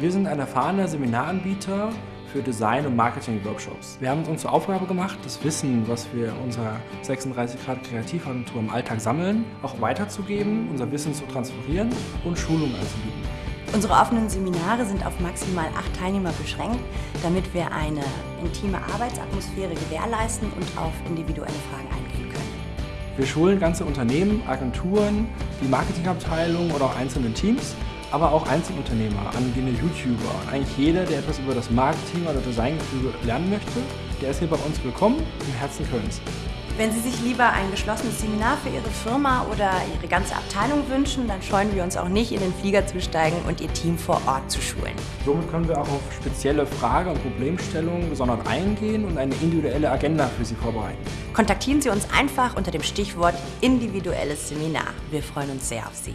Wir sind ein erfahrener Seminaranbieter für Design- und Marketing-Workshops. Wir haben es uns zur Aufgabe gemacht, das Wissen, was wir in unserer 36 Grad Kreativagentur im Alltag sammeln, auch weiterzugeben, unser Wissen zu transferieren und Schulungen anzubieten. Unsere offenen Seminare sind auf maximal acht Teilnehmer beschränkt, damit wir eine intime Arbeitsatmosphäre gewährleisten und auf individuelle Fragen eingehen können. Wir schulen ganze Unternehmen, Agenturen, die Marketingabteilung oder auch einzelne Teams, aber auch Einzelunternehmer, angehende YouTuber und eigentlich jeder, der etwas über das Marketing oder Designgefüge lernen möchte, der ist hier bei uns willkommen im Herzen Kölns. Wenn Sie sich lieber ein geschlossenes Seminar für Ihre Firma oder Ihre ganze Abteilung wünschen, dann scheuen wir uns auch nicht, in den Flieger zu steigen und Ihr Team vor Ort zu schulen. Somit können wir auch auf spezielle Frage- und Problemstellungen gesondert eingehen und eine individuelle Agenda für Sie vorbereiten. Kontaktieren Sie uns einfach unter dem Stichwort individuelles Seminar. Wir freuen uns sehr auf Sie.